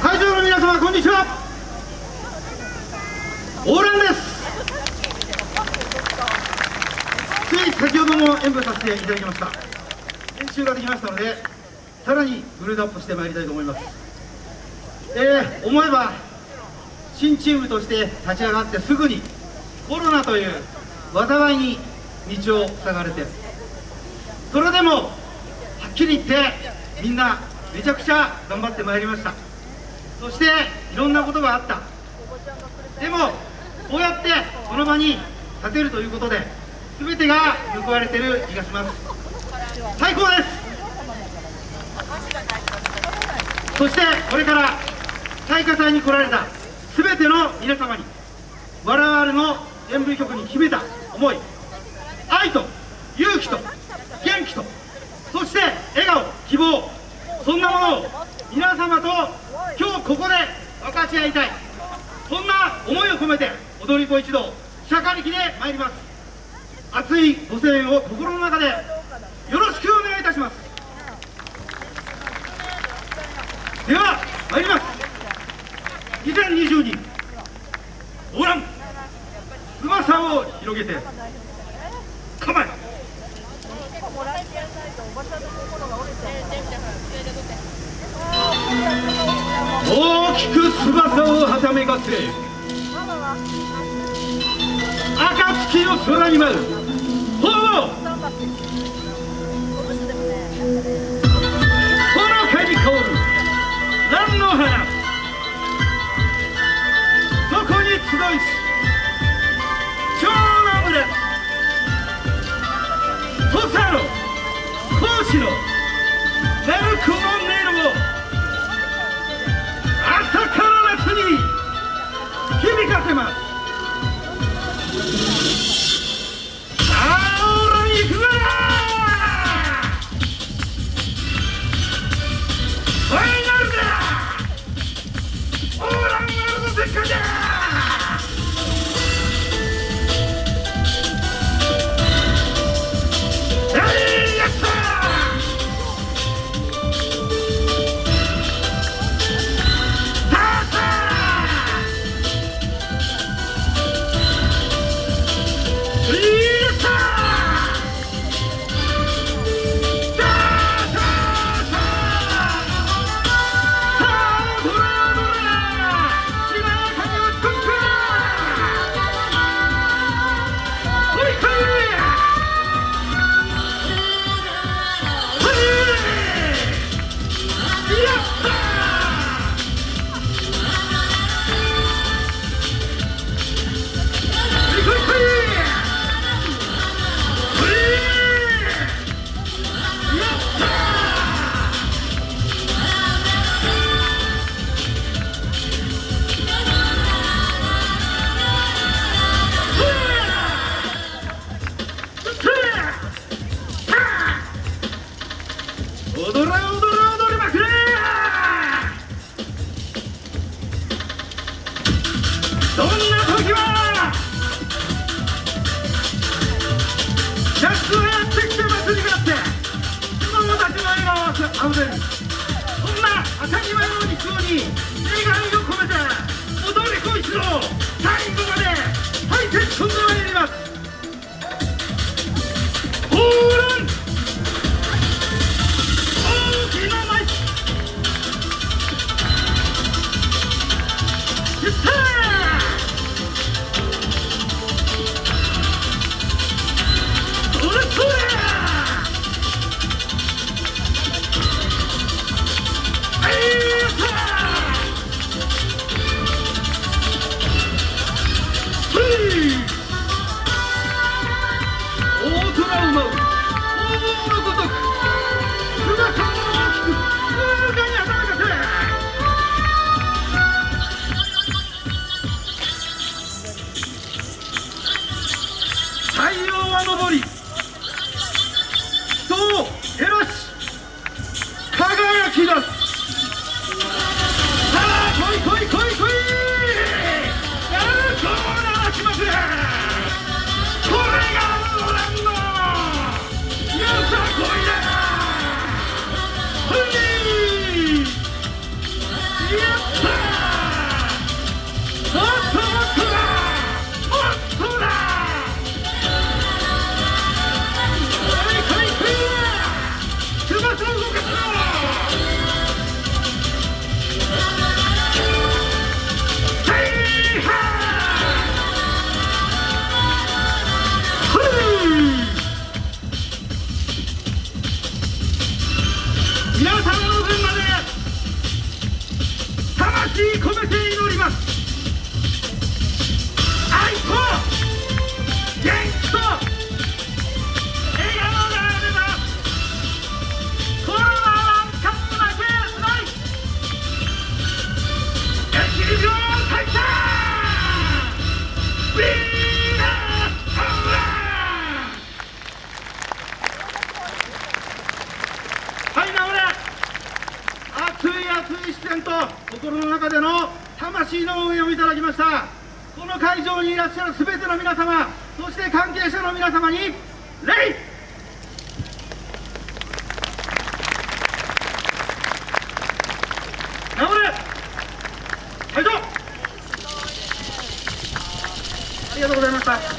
会場の皆様こんにちは。オーランです。つい先ほども演舞させていただきました。練習ができましたのでさらにグレードアップしてまいりたいと思います。えー、思えば新チームとして立ち上がってすぐにコロナという災いに道を塞がれてそれでもはっきり言ってみんなめちゃくちゃ頑張ってまいりました。そしていろんなことがあった。でもこうやってこの場に立てるということで全てが報われてる気がします。最高です！そしてこれから大火祭に来られた全ての皆様に我々の演舞局に秘めた思い愛と勇気と元気とそして笑顔希望そんなものを皆様と今日ここで分かち合いたい。そんな思いを込めて踊り子一同釈迦力で参ります。熱いご声援を心の中でよろしくお願いいたします。では参ります。2022オーラン翼を広げて。きく翼をはためかせ暁の空に舞う。ほール笑顔はあふれるそんな当たり前の日常に願いを込めて踊り子一同最後までハイテンションで参ります。Whee! はいなおれ。熱い熱い視線と心の中での魂の応援をいただきました。この会場にいらっしゃる全ての皆様そして関係者の皆様に礼会